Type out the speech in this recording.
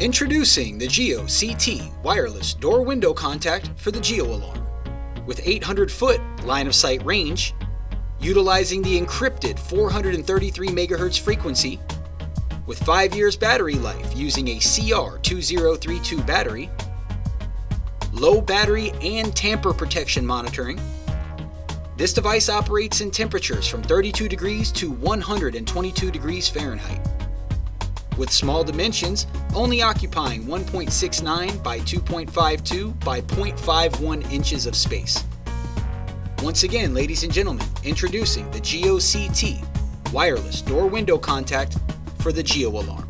Introducing the Geo CT wireless door window contact for the Geo alarm. With 800 foot line of sight range, utilizing the encrypted 433 MHz frequency, with 5 years battery life using a CR2032 battery, low battery and tamper protection monitoring. This device operates in temperatures from 32 degrees to 122 degrees Fahrenheit. With small dimensions, only occupying 1.69 by 2.52 by 0.51 inches of space. Once again, ladies and gentlemen, introducing the Geo CT wireless door window contact for the Geo alarm.